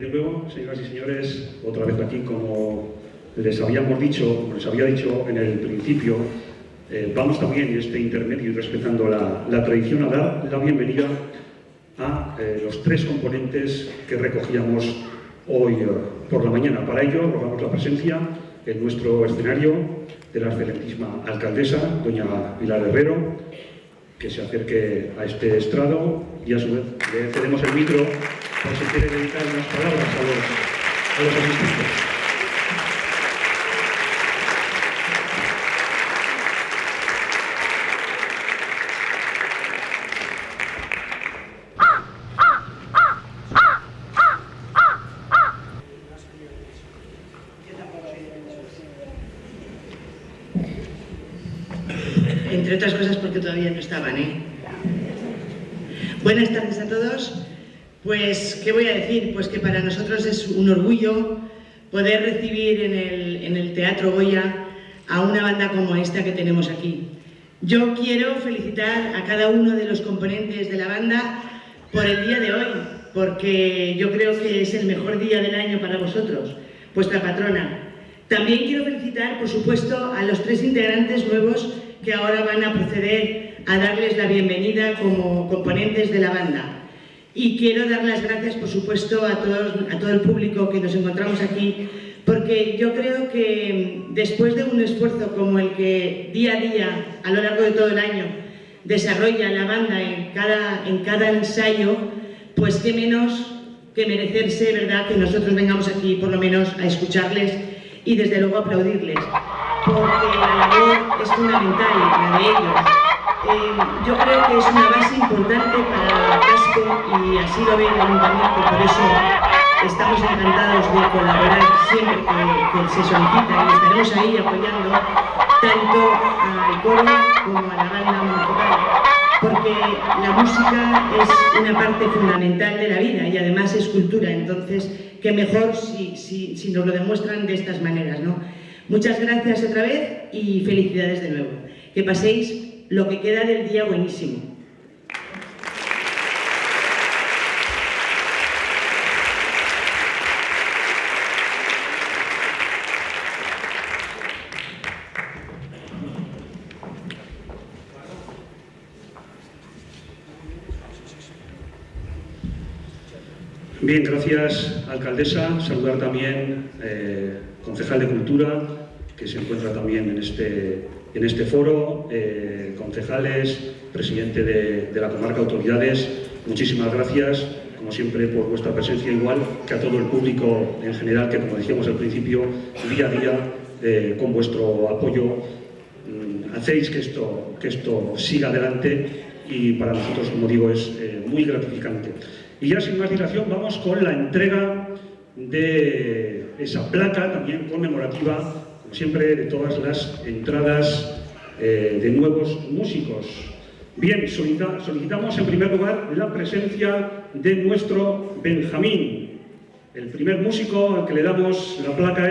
De nuevo, señoras y señores, otra vez aquí, como les habíamos dicho, como les había dicho en el principio, eh, vamos también en este intermedio y respetando la, tradición a dar la bienvenida a eh, los tres componentes que recogíamos hoy eh, por la mañana. Para ello, rogamos la presencia en nuestro escenario de la excelentísima alcaldesa, doña Pilar Herrero, que se acerque a este estrado y a su vez le cedemos el micro por si quiere dedicar unas palabras a los, a los asistentes. Entre otras cosas porque todavía no estaban, ¿eh? Buenas tardes a todos. Pues, ¿qué voy a decir? Pues que para nosotros es un orgullo poder recibir en el, Teatro Goya a una banda como esta que tenemos aquí. Yo quiero felicitar a cada uno de los componentes de la banda por el día de hoy, porque yo creo que es el mejor día del año para vosotros, vuestra patrona. También quiero felicitar, por supuesto, a los tres integrantes nuevos que ahora van a proceder a darles la bienvenida como componentes de la banda. Y quiero dar las gracias, por supuesto, a, todos, a todo el público que nos encontramos aquí, porque yo creo que después de un esfuerzo como el que día a día, a lo largo de todo el año, desarrolla la banda en cada, en cada ensayo, pues qué menos que merecerse, ¿verdad?, que nosotros vengamos aquí por lo menos a escucharles y desde luego aplaudirles, porque la labor es fundamental, la de ellos, eh, yo creo que es una base importante para Casco y así lo ve el ayuntamiento, por eso estamos encantados de colaborar siempre que, se solicita y estaremos ahí apoyando tanto al coro como a la banda municipal porque la música es una parte fundamental de la vida y además es cultura, entonces qué mejor si, si, si nos lo demuestran de estas maneras. ¿no? Muchas gracias otra vez y felicidades de nuevo. Que paséis lo que queda del día buenísimo. Bien, gracias, alcaldesa. Saludar también eh, concejal de Cultura, que se encuentra también en este, en este foro, eh, concejales, presidente de, la comarca, autoridades, muchísimas gracias, como siempre, por vuestra presencia, igual que a todo el público en general, que como decíamos al principio, día a día, eh, con vuestro apoyo, mm, hacéis que esto, que esto siga adelante y para nosotros, como digo, es eh, muy gratificante. Y ya sin más dilación, vamos con la entrega de esa placa también conmemorativa siempre de todas las entradas eh, de nuevos músicos. Bien, solicitamos en primer lugar la presencia de nuestro Benjamín. El primer músico al que le damos la placa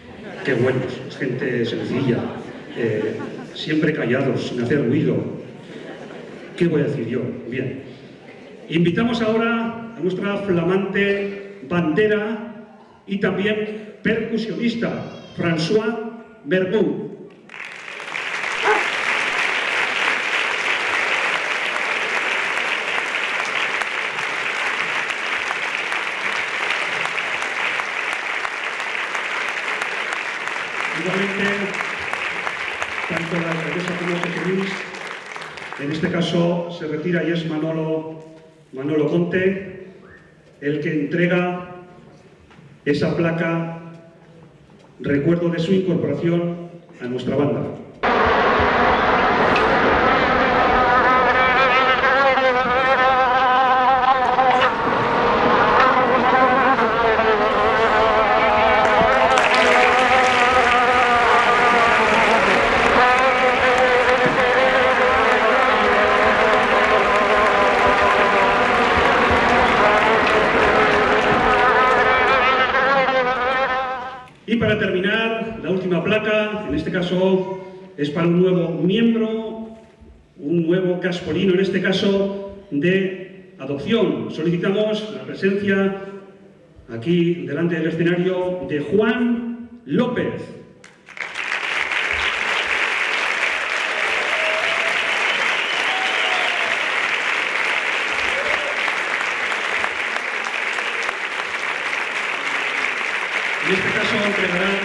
Qué buenos, gente sencilla, eh, siempre callados, sin hacer ruido. ¿Qué voy a decir yo? Bien. Invitamos ahora a nuestra flamante bandera y también percusionista, François Mergou. En este caso se retira y es Manolo, Manolo Conte el que entrega esa placa recuerdo de su incorporación a nuestra banda. Este caso es para un nuevo miembro, un nuevo caspolino, en este caso de adopción. Solicitamos la presencia aquí delante del escenario de Juan López. En este caso entregarán,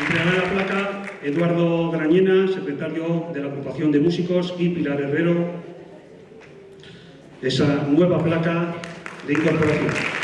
entregará la placa Eduardo Grañena, secretario de la Agrupación de Músicos, y Pilar Herrero, esa nueva placa de incorporación.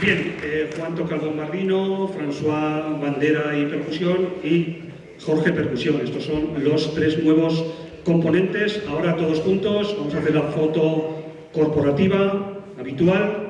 Bien, eh, Juan toca el bombardino, François bandera y percusión y Jorge percusión. Estos son los tres nuevos componentes. Ahora todos juntos vamos a hacer la foto corporativa habitual.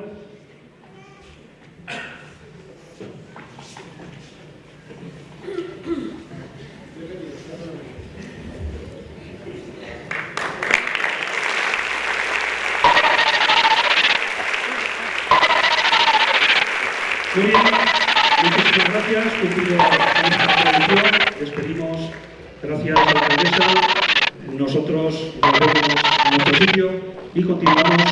Muy bien, muchísimas gracias. Cumplido esta tradición, despedimos. Gracias a la alcaldesa. Nosotros volvemos a nuestro sitio y continuamos